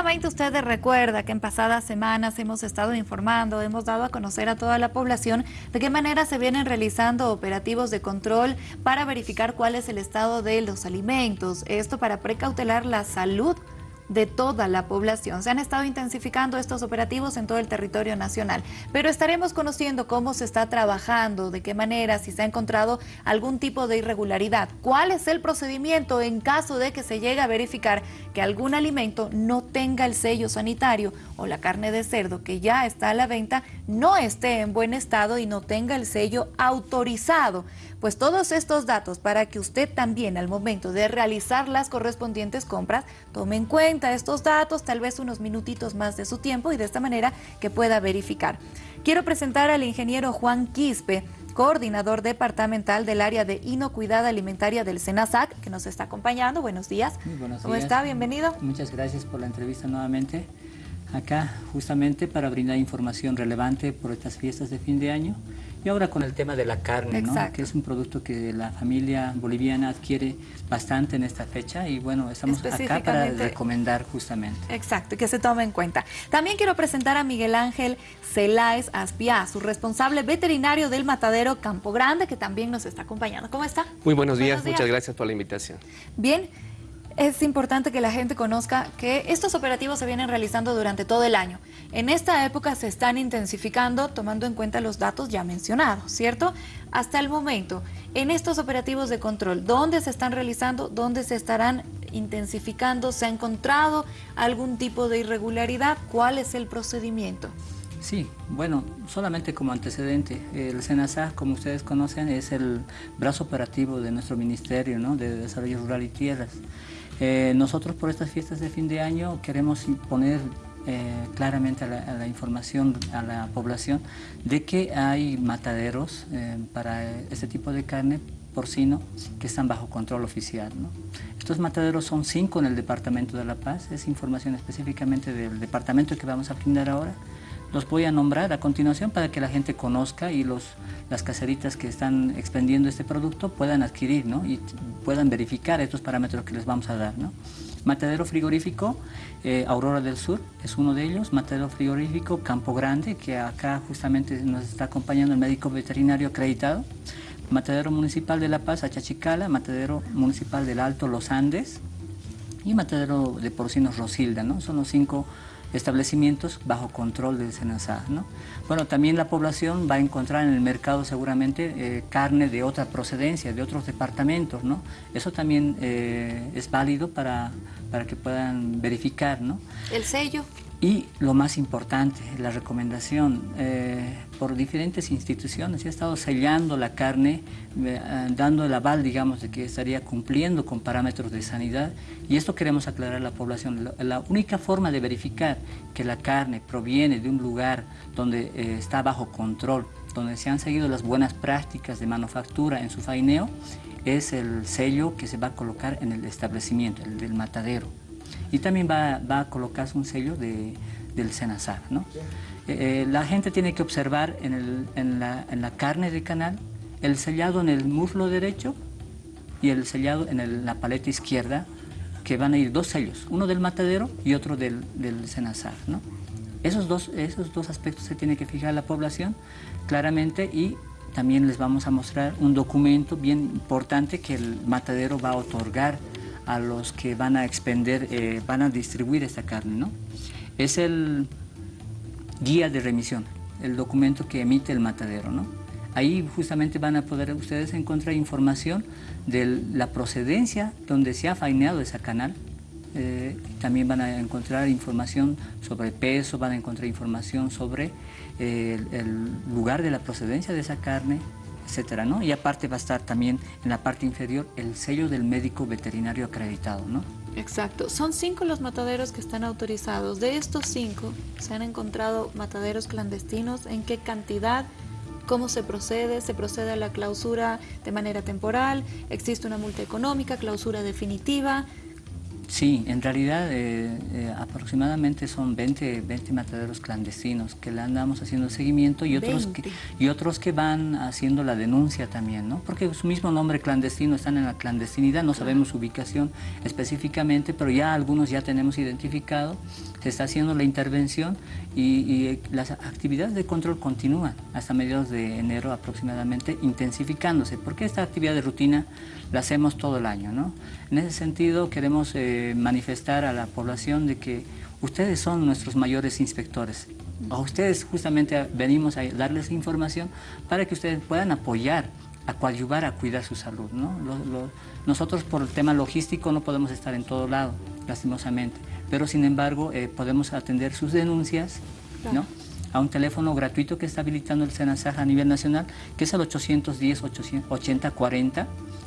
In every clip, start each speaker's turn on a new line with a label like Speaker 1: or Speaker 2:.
Speaker 1: Seguramente usted recuerda que en pasadas semanas hemos estado informando, hemos dado a conocer a toda la población de qué manera se vienen realizando operativos de control para verificar cuál es el estado de los alimentos. Esto para precautelar la salud de toda la población. Se han estado intensificando estos operativos en todo el territorio nacional, pero estaremos conociendo cómo se está trabajando, de qué manera, si se ha encontrado algún tipo de irregularidad, cuál es el procedimiento en caso de que se llegue a verificar que algún alimento no tenga el sello sanitario o la carne de cerdo que ya está a la venta no esté en buen estado y no tenga el sello autorizado. Pues todos estos datos para que usted también al momento de realizar las correspondientes compras tome en cuenta estos datos, tal vez unos minutitos más de su tiempo y de esta manera que pueda verificar. Quiero presentar al ingeniero Juan Quispe, coordinador departamental del área de inocuidad alimentaria del SENASAC, que nos está acompañando. Buenos días.
Speaker 2: Muy buenos
Speaker 1: ¿Cómo
Speaker 2: días.
Speaker 1: está? Bienvenido.
Speaker 2: Muchas gracias por la entrevista nuevamente. Acá justamente para brindar información relevante por estas fiestas de fin de año y ahora con el tema de la carne, ¿no? Que es un producto que la familia boliviana adquiere bastante en esta fecha y bueno, estamos acá para recomendar justamente.
Speaker 1: Exacto, y que se tome en cuenta. También quiero presentar a Miguel Ángel Celáez Aspiá, su responsable veterinario del matadero Campo Grande, que también nos está acompañando. ¿Cómo está?
Speaker 3: Muy buenos días,
Speaker 1: Buenos días.
Speaker 3: muchas gracias por la invitación.
Speaker 1: Bien, es importante que la gente conozca que estos operativos se vienen realizando durante todo el año. En esta época se están intensificando tomando en cuenta los datos ya mencionados, ¿cierto? Hasta el momento, en estos operativos de control, ¿dónde se están realizando? ¿Dónde se estarán intensificando? ¿Se ha encontrado algún tipo de irregularidad? ¿Cuál es el procedimiento?
Speaker 2: Sí, bueno, solamente como antecedente, el SENASA, como ustedes conocen, es el brazo operativo de nuestro Ministerio de Desarrollo Rural y Tierras. Eh, nosotros por estas fiestas de fin de año queremos poner eh, claramente a la, a la información a la población de que hay mataderos eh, para este tipo de carne porcino que están bajo control oficial. ¿no? Estos mataderos son cinco en el Departamento de La Paz, es información específicamente del departamento que vamos a brindar ahora. Los voy a nombrar a continuación para que la gente conozca y los, las caseritas que están expendiendo este producto puedan adquirir ¿no? y puedan verificar estos parámetros que les vamos a dar. ¿no? Matadero frigorífico eh, Aurora del Sur es uno de ellos, matadero frigorífico Campo Grande, que acá justamente nos está acompañando el médico veterinario acreditado, matadero municipal de La Paz, Achachicala, matadero municipal del Alto Los Andes y matadero de porcinos Rosilda, ¿no? son los cinco establecimientos bajo control del SENASA. ¿no? Bueno, también la población va a encontrar en el mercado seguramente eh, carne de otra procedencia, de otros departamentos. ¿no? Eso también eh, es válido para, para que puedan verificar. ¿no?
Speaker 1: El sello.
Speaker 2: Y lo más importante, la recomendación, eh, por diferentes instituciones, se ha estado sellando la carne, eh, dando el aval, digamos, de que estaría cumpliendo con parámetros de sanidad. Y esto queremos aclarar a la población. La, única forma de verificar que la carne proviene de un lugar donde eh, está bajo control, donde se han seguido las buenas prácticas de manufactura en su faineo, es el sello que se va a colocar en el establecimiento, el del matadero y también va, va, a colocarse un sello de, del SENASAR. ¿no? Eh, la gente tiene que observar en, el, en, la, en, la, carne de canal el sellado en el muslo derecho y el sellado en el, la paleta izquierda, que van a ir dos sellos, uno del matadero y otro del, del SENASAR. ¿no? Esos, dos, esos dos aspectos se tiene que fijar la población claramente y también les vamos a mostrar un documento bien importante que el matadero va a otorgar a los que van a expender, eh, van a distribuir esta carne. ¿no? Es el guía de remisión, el documento que emite el matadero. ¿no? Ahí justamente van a poder ustedes encontrar información de la procedencia donde se ha faineado esa canal. Eh, también van a encontrar información sobre peso, van a encontrar información sobre eh, el, el lugar de la procedencia de esa carne, etcétera, ¿no? Y aparte va a estar también en la parte inferior el sello del médico veterinario acreditado, ¿no?
Speaker 1: Exacto. Son cinco los mataderos que están autorizados. De estos cinco, ¿se han encontrado mataderos clandestinos? ¿En qué cantidad? ¿Cómo se procede? ¿Se procede a la clausura de manera temporal? ¿Existe una multa económica, clausura definitiva?
Speaker 2: Sí, en realidad eh, eh, aproximadamente son 20, 20 mataderos clandestinos que le andamos haciendo seguimiento y otros, que, y otros que van haciendo la denuncia también, ¿no? Porque su mismo nombre clandestino están en la clandestinidad, no sabemos su ubicación específicamente, pero ya algunos ya tenemos identificado, se está haciendo la intervención y, eh, las actividades de control continúan hasta mediados de enero aproximadamente intensificándose, porque esta actividad de rutina la hacemos todo el año, ¿no? En ese sentido queremos manifestar a la población de que ustedes son nuestros mayores inspectores. A ustedes justamente venimos a darles información para que ustedes puedan apoyar, a coadyuvar a cuidar su salud. ¿no? nosotros por el tema logístico no podemos estar en todo lado, lastimosamente, pero sin embargo eh, podemos atender sus denuncias ¿no? a un teléfono gratuito que está habilitando el SENASAJ a nivel nacional, que es el 810 8040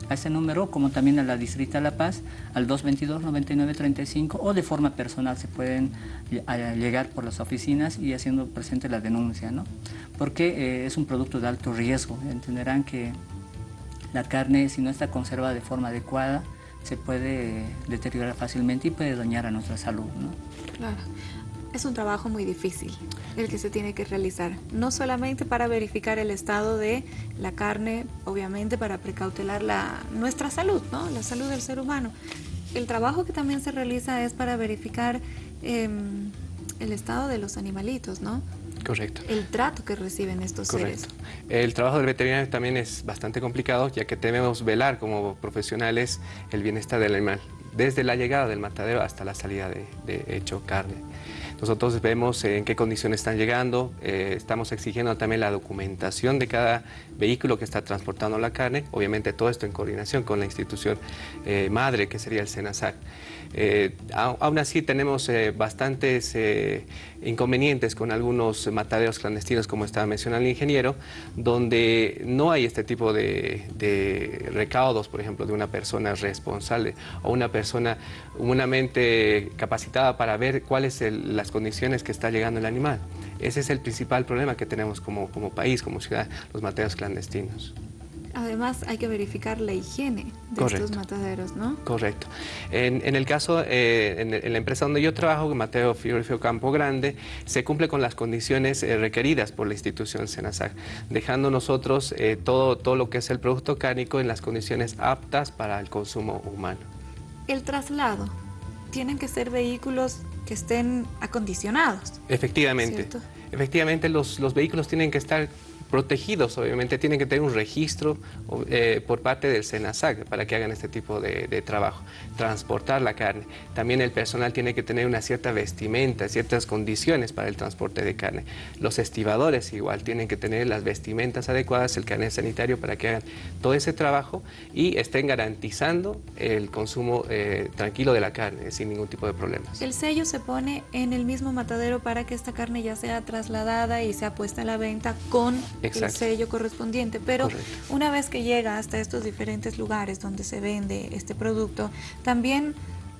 Speaker 2: a ese número, como también a la Distrita La Paz, al 222-9935 o de forma personal se pueden llegar por las oficinas y haciendo presente la denuncia, ¿no? Porque eh, es un producto de alto riesgo, entenderán que la carne, si no está conservada de forma adecuada, se puede deteriorar fácilmente y puede dañar a nuestra salud, ¿no?
Speaker 1: Claro es un trabajo muy difícil el que se tiene que realizar, no solamente para verificar el estado de la carne, obviamente para precautelar la, nuestra salud, ¿no? la salud del ser humano. El trabajo que también se realiza es para verificar em, el estado de los animalitos, ¿no?
Speaker 3: Correcto.
Speaker 1: El trato que reciben estos
Speaker 3: Correcto.
Speaker 1: seres.
Speaker 3: El trabajo del veterinario también es bastante complicado, ya que debemos velar como profesionales el bienestar del animal, desde la llegada del matadero hasta la salida de, de hecho carne. Nosotros vemos en qué condiciones están llegando, eh, estamos exigiendo también la documentación de cada vehículo que está transportando la carne, obviamente todo esto en coordinación con la institución eh, madre que sería el SENASAC. Eh, aún así tenemos bastantes inconvenientes con algunos mataderos clandestinos, como estaba mencionando el ingeniero, donde no hay este tipo de, de recaudos, por ejemplo, de una persona responsable o una persona humanamente capacitada para ver cuáles son las condiciones que está llegando el animal. Ese es el principal problema que tenemos como, como país, como ciudad, los mataderos clandestinos.
Speaker 1: Además, hay que verificar la higiene de estos mataderos, ¿no?
Speaker 3: Correcto. En, el caso, eh, en, la empresa donde yo trabajo, Mateo Frigorífico Campo Grande, se cumple con las condiciones eh, requeridas por la institución Senasac, dejando nosotros eh, todo, todo lo que es el producto cárnico en las condiciones aptas para el consumo humano.
Speaker 1: El traslado, tienen que ser vehículos que estén acondicionados.
Speaker 3: Efectivamente. Efectivamente, los, los vehículos tienen que estar protegidos, obviamente, tienen que tener un registro eh, por parte del SENASAC para que hagan este tipo de, trabajo, transportar la carne. También el personal tiene que tener una cierta vestimenta, ciertas condiciones para el transporte de carne. Los estibadores igual tienen que tener las vestimentas adecuadas, el carnet sanitario para que hagan todo ese trabajo y estén garantizando el consumo eh, tranquilo de la carne, sin ningún tipo de problemas.
Speaker 1: El sello se pone en el mismo matadero para que esta carne ya sea trasladada y sea puesta a la venta con el sello correspondiente. Pero una vez que llega hasta estos diferentes lugares donde se vende este producto, también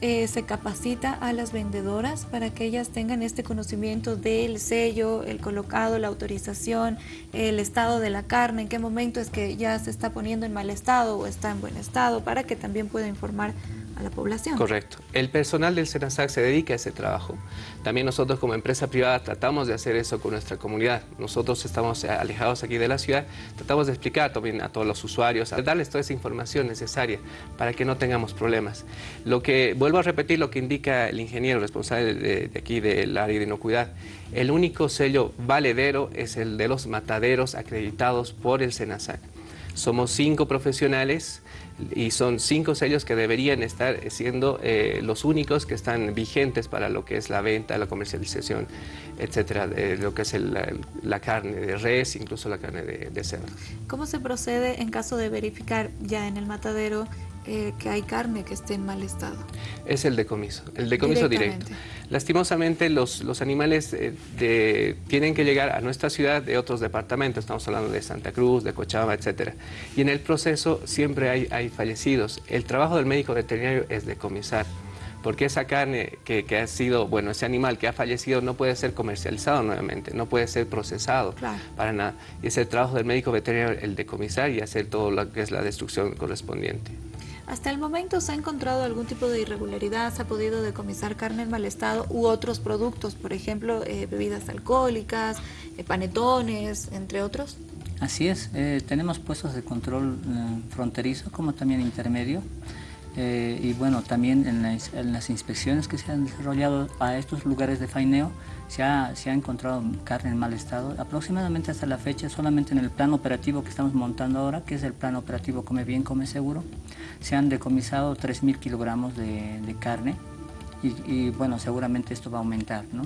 Speaker 1: eh, se capacita a las vendedoras para que ellas tengan este conocimiento del sello, el colocado, la autorización, el estado de la carne, en qué momento es que ya se está poniendo en mal estado o está en buen estado, para que también pueda informar a la población.
Speaker 3: Correcto. El personal del SENASAC se dedica a ese trabajo. También nosotros como empresa privada tratamos de hacer eso con nuestra comunidad. Nosotros estamos alejados aquí de la ciudad, tratamos de explicar también a todos los usuarios, a darles toda esa información necesaria para que no tengamos problemas. Lo que, vuelvo a repetir lo que indica el ingeniero responsable de, de aquí del área de inocuidad, el único sello valedero es el de los mataderos acreditados por el SENASAC. Somos cinco profesionales y son cinco sellos que deberían estar siendo eh, los únicos que están vigentes para lo que es la venta, la comercialización, etcétera, de lo que es la, carne de res, incluso la carne de, de cerdo.
Speaker 1: ¿Cómo se procede en caso de verificar ya en el matadero eh, que hay carne que esté en mal estado?
Speaker 3: Es el decomiso, el decomiso directo. Lastimosamente los, los animales eh, tienen que llegar a nuestra ciudad de otros departamentos, estamos hablando de Santa Cruz, de Cochabamba, etc. Y en el proceso siempre hay, hay fallecidos. El trabajo del médico veterinario es decomisar porque esa carne que, que, ha sido, bueno, ese animal que ha fallecido no puede ser comercializado nuevamente, no puede ser procesado para nada. Y es el trabajo del médico veterinario el decomisar y hacer todo lo que es la destrucción correspondiente.
Speaker 1: ¿Hasta el momento se ha encontrado algún tipo de irregularidad? ¿Se ha podido decomisar carne en mal estado u otros productos? Por ejemplo, eh, bebidas alcohólicas, eh, panetones, entre otros.
Speaker 2: Así es, eh, tenemos puestos de control fronterizo como también intermedio. Y bueno, también en las, inspecciones que se han desarrollado a estos lugares de faineo se ha, se ha, encontrado carne en mal estado. Aproximadamente hasta la fecha, solamente en el plan operativo que estamos montando ahora, que es el plan operativo Come Bien, Come Seguro, se han decomisado 3.000 kilogramos de, carne y, bueno, seguramente esto va a aumentar, ¿no?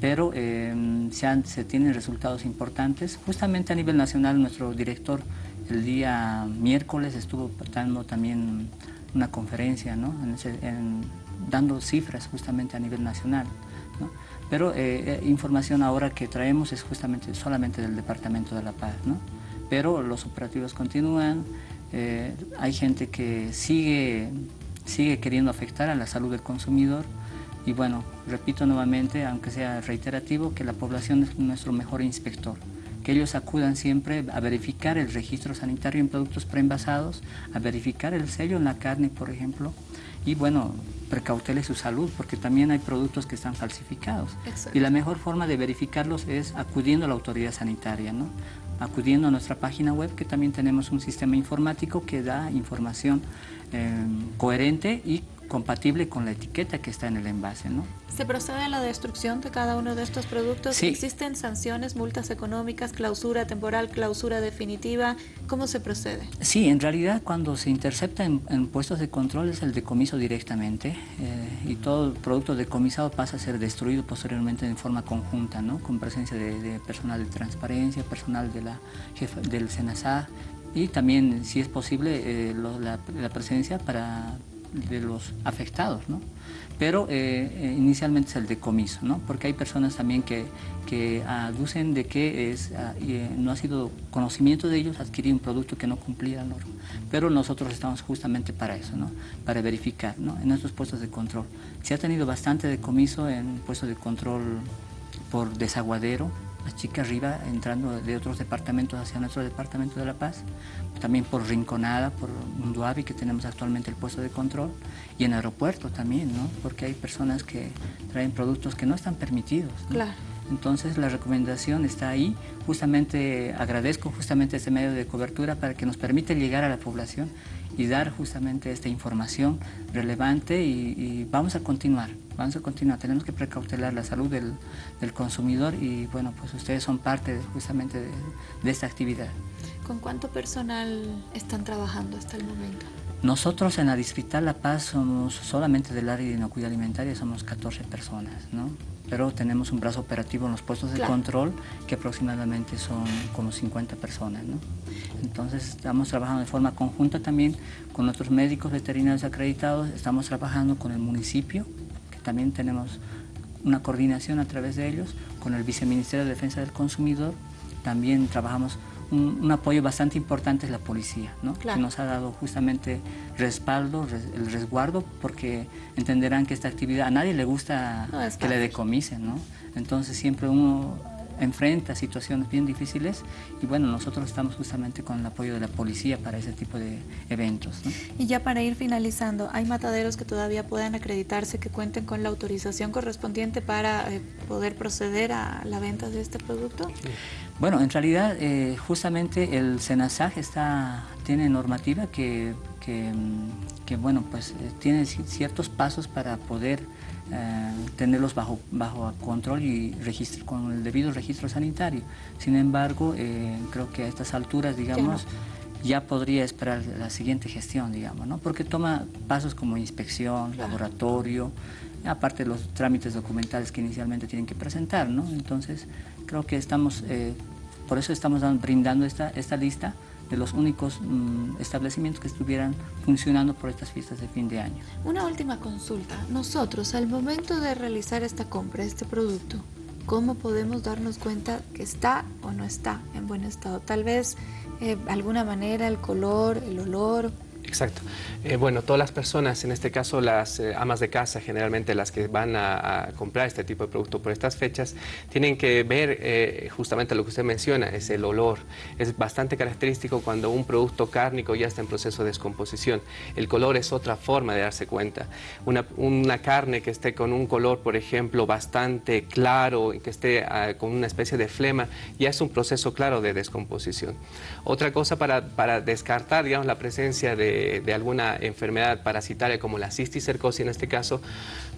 Speaker 2: Pero em, se, se, tienen resultados importantes. Justamente a nivel nacional, nuestro director el día miércoles estuvo dando también una conferencia, ¿no? dando cifras justamente a nivel nacional. ¿no? Pero eh, eh, información ahora que traemos es justamente solamente del Departamento de la Paz, ¿no? Pero los operativos continúan, eh, hay gente que sigue, sigue queriendo afectar a la salud del consumidor y bueno, repito nuevamente, aunque sea reiterativo, que la población es nuestro mejor inspector que ellos acudan siempre a verificar el registro sanitario en productos preenvasados, a verificar el sello en la carne, por ejemplo, y bueno, precautele su salud, porque también hay productos que están falsificados. Y la mejor forma de verificarlos es acudiendo a la autoridad sanitaria, ¿no? acudiendo a nuestra página web, que también tenemos un sistema informático que da información eh, coherente y compatible con la etiqueta que está en el envase. ¿no?
Speaker 1: ¿Se procede a la destrucción de cada uno de estos productos?
Speaker 2: Sí.
Speaker 1: ¿Existen sanciones, multas económicas, clausura temporal, clausura definitiva? ¿Cómo se procede?
Speaker 2: Sí, en realidad cuando se intercepta en, puestos de control es el decomiso directamente eh, y todo el producto decomisado pasa a ser destruido posteriormente en forma conjunta, ¿no? con presencia de, personal de transparencia, personal de la jefa, del SENASA y también, si es posible, eh, la, la presencia para de los afectados, ¿no? Pero eh, eh, inicialmente es el decomiso, ¿no? Porque hay personas también que, que aducen de que es, ah, eh, no ha sido conocimiento de ellos adquirir un producto que no cumplía la norma. Pero nosotros estamos justamente para eso, ¿no? Para verificar, ¿no? En nuestros puestos de control. Se ha tenido bastante decomiso en puestos de control por desaguadero, chica arriba entrando de otros departamentos hacia nuestro departamento de La Paz, también por Rinconada, por Munduavi, que tenemos actualmente el puesto de control, y en aeropuerto también, ¿no? porque hay personas que traen productos que no están permitidos.
Speaker 1: Claro.
Speaker 2: Entonces la recomendación está ahí, justamente agradezco justamente este medio de cobertura para que nos permite llegar a la población y dar justamente esta información relevante y, vamos a continuar, vamos a continuar, tenemos que precautelar la salud del, consumidor y bueno, pues ustedes son parte justamente de, esta actividad.
Speaker 1: ¿Con cuánto personal están trabajando hasta el momento?
Speaker 2: Nosotros en la Distrital La Paz somos solamente del área de inocuidad alimentaria, somos 14 personas, ¿no? Pero tenemos un brazo operativo en los puestos de control que aproximadamente son como 50 personas. ¿no? Entonces estamos trabajando de forma conjunta también con nuestros médicos veterinarios acreditados, estamos trabajando con el municipio, que también tenemos una coordinación a través de ellos, con el Viceministerio de Defensa del Consumidor, también trabajamos un, apoyo bastante importante es la policía, ¿no? que nos ha dado justamente respaldo, el resguardo, porque entenderán que esta actividad a nadie le gusta que le decomisen, ¿no? entonces siempre uno enfrenta situaciones bien difíciles y bueno, nosotros estamos justamente con el apoyo de la policía para ese tipo de eventos.
Speaker 1: Y ya para ir finalizando, ¿hay mataderos que todavía puedan acreditarse que cuenten con la autorización correspondiente para eh, poder proceder a la venta de este producto?
Speaker 2: Bueno, en realidad eh, justamente el SENASAG está, tiene normativa que, que, bueno, pues eh, tiene ciertos pasos para poder eh, tenerlos bajo, bajo control y registro, con el debido registro sanitario. Sin embargo, creo que a estas alturas, digamos, ya podría esperar la siguiente gestión, digamos, ¿no? Porque toma pasos como inspección, laboratorio, aparte de los trámites documentales que inicialmente tienen que presentar, ¿no? Entonces, creo que estamos, eh, por eso estamos brindando esta, esta lista de los únicos mm, establecimientos que estuvieran funcionando por estas fiestas de fin de año.
Speaker 1: Una última consulta. Nosotros, al momento de realizar esta compra, este producto, ¿cómo podemos darnos cuenta que está o no está en buen estado? Tal vez, eh, alguna manera, el color, el olor,
Speaker 3: Exacto. Eh, bueno, todas las personas, en este caso las eh, amas de casa, generalmente las que van a, comprar este tipo de producto por estas fechas, tienen que ver eh, justamente lo que usted menciona, es el olor. Es bastante característico cuando un producto cárnico ya está en proceso de descomposición. El color es otra forma de darse cuenta. Una, una carne que esté con un color, por ejemplo, bastante claro, que esté ah, con una especie de flema, ya es un proceso claro de descomposición. Otra cosa para, para descartar, digamos, la presencia de de, alguna enfermedad parasitaria como la cisticercosis en este caso,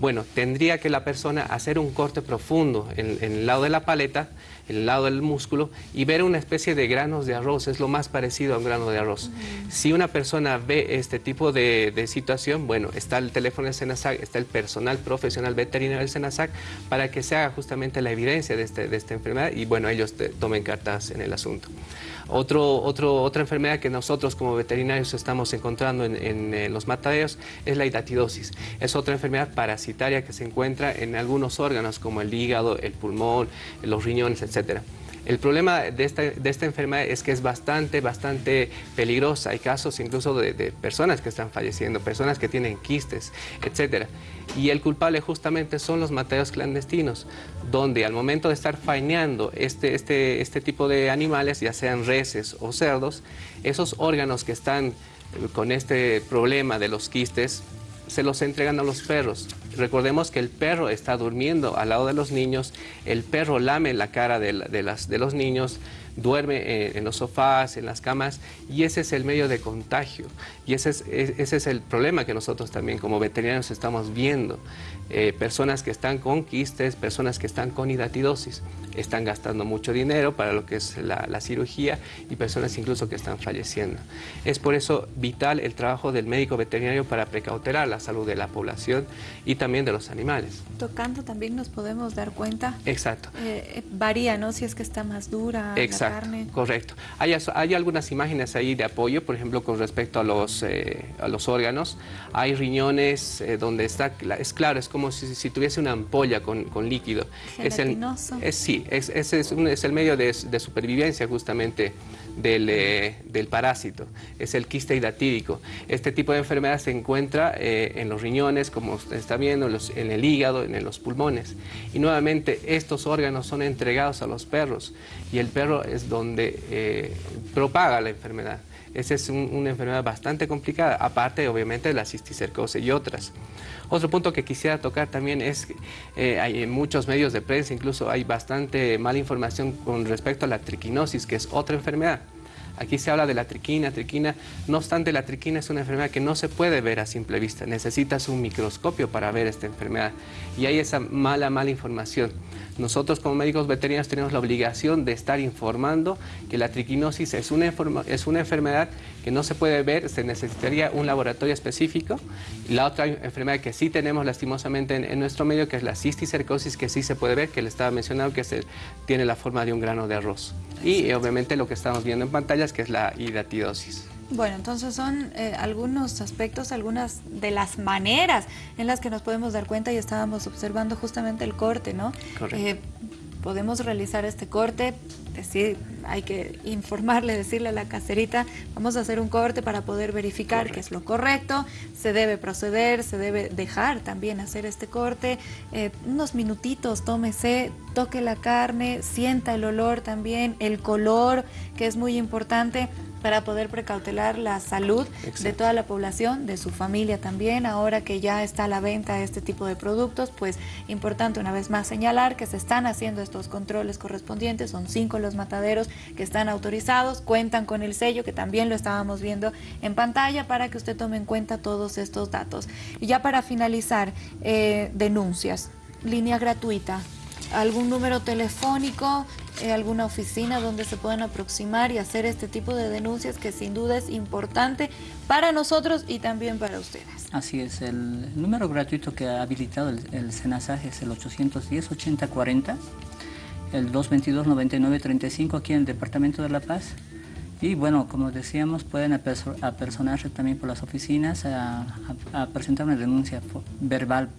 Speaker 3: bueno, tendría que la persona hacer un corte profundo en, el lado de la paleta, en el lado del músculo y ver una especie de granos de arroz, es lo más parecido a un grano de arroz. Si una persona ve este tipo de, situación, bueno, está el teléfono del SENASAC, está el personal profesional veterinario del SENASAC para que se haga justamente la evidencia de, este, de esta enfermedad y bueno, ellos tomen cartas en el asunto. Otro, otro, otra enfermedad que nosotros como veterinarios estamos encontrando en, los mataderos es la hidatidosis. Es otra enfermedad parasitaria que se encuentra en algunos órganos como el hígado, el pulmón, los riñones, etcétera. El problema de esta, de esta, enfermedad es que es bastante, bastante peligrosa. Hay casos incluso de, de, personas que están falleciendo, personas que tienen quistes, etc. Y el culpable justamente son los mateos clandestinos, donde al momento de estar faineando este, este, este tipo de animales, ya sean reses o cerdos, esos órganos que están eh, con este problema de los quistes se los entregan a los perros. Recordemos que el perro está durmiendo al lado de los niños, el perro lame la cara de, las, de los niños, duerme en, los sofás, en las camas, y ese es el medio de contagio. Y ese es, ese es el problema que nosotros también como veterinarios estamos viendo. Eh, personas que están con quistes, personas que están con hidatidosis, están gastando mucho dinero para lo que es la, la cirugía y personas incluso que están falleciendo. Es por eso vital el trabajo del médico veterinario para precautelar la salud de la población y también de los animales.
Speaker 1: Tocando también nos podemos dar cuenta.
Speaker 3: Exacto.
Speaker 1: Eh, eh, varía, ¿no? Si es que está más dura
Speaker 3: Exacto,
Speaker 1: la carne.
Speaker 3: Correcto. Hay, hay algunas imágenes ahí de apoyo, por ejemplo, con respecto a los, a los órganos. Hay riñones donde está, es claro, es como como si, tuviese una ampolla con, líquido.
Speaker 1: Es el,
Speaker 3: es, sí, ese es, es, el medio de, supervivencia justamente del, eh, del, parásito, es el quiste hidatídico. Este tipo de enfermedad se encuentra eh, en los riñones, como usted está viendo, en, el hígado, en los pulmones. Y nuevamente estos órganos son entregados a los perros y el perro es donde eh, propaga la enfermedad. Esa es una enfermedad bastante complicada, aparte obviamente de la cisticercosis y otras. Otro punto que quisiera tocar también es hay en muchos medios de prensa, incluso hay bastante mala información con respecto a la triquinosis, que es otra enfermedad. Aquí se habla de la triquina, triquina, no obstante la triquina es una enfermedad que no se puede ver a simple vista, necesitas un microscopio para ver esta enfermedad y hay esa mala, mala información. Nosotros como médicos veterinarios tenemos la obligación de estar informando que la triquinosis es una, es una enfermedad que no se puede ver, se necesitaría un laboratorio específico. La otra enfermedad que sí tenemos lastimosamente en, nuestro medio, que es la cisticercosis, que sí se puede ver, que le estaba mencionando, que se, tiene la forma de un grano de arroz. Y obviamente lo que estamos viendo en pantallas, que es la hidatidosis.
Speaker 1: Bueno, entonces son eh, algunos aspectos, algunas de las maneras en las que nos podemos dar cuenta y estábamos observando justamente el corte, ¿no?
Speaker 3: Correcto. Eh,
Speaker 1: podemos realizar este corte, hay que informarle, decirle a la caserita, vamos a hacer un corte para poder verificar que es lo correcto, se debe proceder, se debe dejar también hacer este corte, eh, unos minutitos, tómese, toque la carne, sienta el olor también, el color, que es muy importante, para poder precautelar la salud de toda la población, de su familia también. Ahora que ya está a la venta este tipo de productos, pues importante una vez más señalar que se están haciendo estos controles correspondientes. Son cinco los mataderos que están autorizados, cuentan con el sello que también lo estábamos viendo en pantalla para que usted tome en cuenta todos estos datos. Y ya para finalizar, eh, denuncias, línea gratuita, algún número telefónico, eh, alguna oficina donde se puedan aproximar y hacer este tipo de denuncias que sin duda es importante para nosotros y también para ustedes.
Speaker 2: Así es, el número gratuito que ha habilitado el, el es el 810-8040, el 222-9935 aquí en el Departamento de La Paz. Y bueno, como decíamos, pueden apersonarse también por las oficinas a, presentar una denuncia verbal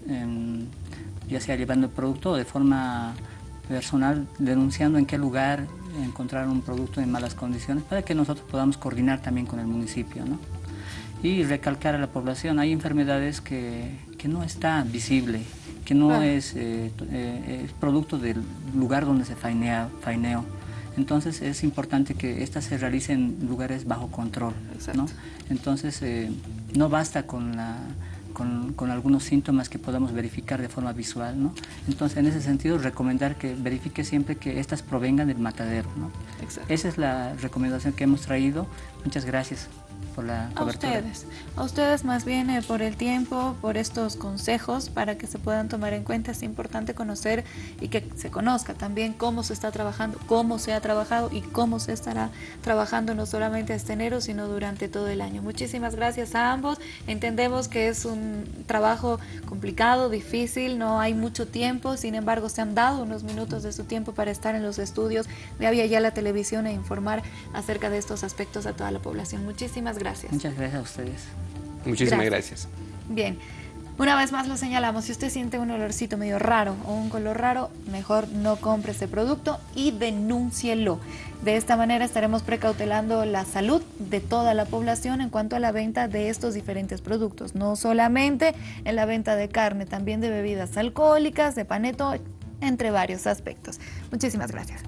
Speaker 2: ya sea llevando el producto o de forma personal, denunciando en qué lugar encontrar un producto en malas condiciones para que nosotros podamos coordinar también con el municipio. ¿no? y recalcar a la población, hay enfermedades que, que no está visible, que no es, eh, eh, es, producto del lugar donde se fainea, faineó. Entonces es importante que estas se realicen en lugares bajo control. ¿no? Entonces eh, no basta con la con, algunos síntomas que podamos verificar de forma visual. ¿no? Entonces, en ese sentido, recomendar que verifique siempre que estas provengan del matadero. ¿no? Esa es la recomendación que hemos traído. Muchas gracias por la cobertura.
Speaker 1: A ustedes, a ustedes más bien eh, por el tiempo, por estos consejos para que se puedan tomar en cuenta. Es importante conocer y que se conozca también cómo se está trabajando, cómo se ha trabajado y cómo se estará trabajando no solamente este enero, sino durante todo el año. Muchísimas gracias a ambos. Entendemos que es un trabajo complicado, difícil, no hay mucho tiempo, sin embargo se han dado unos minutos de su tiempo para estar en los estudios de Avia Ya la Televisión e informar acerca de estos aspectos a toda la población. Muchísimas gracias.
Speaker 2: Muchas gracias a ustedes.
Speaker 3: Muchísimas gracias.
Speaker 1: Bien. Una vez más lo señalamos, si usted siente un olorcito medio raro o un color raro, mejor no compre ese producto y denúncielo. De esta manera estaremos precautelando la salud de toda la población en cuanto a la venta de estos diferentes productos. No solamente en la venta de carne, también de bebidas alcohólicas, de paneto, entre varios aspectos. Muchísimas gracias.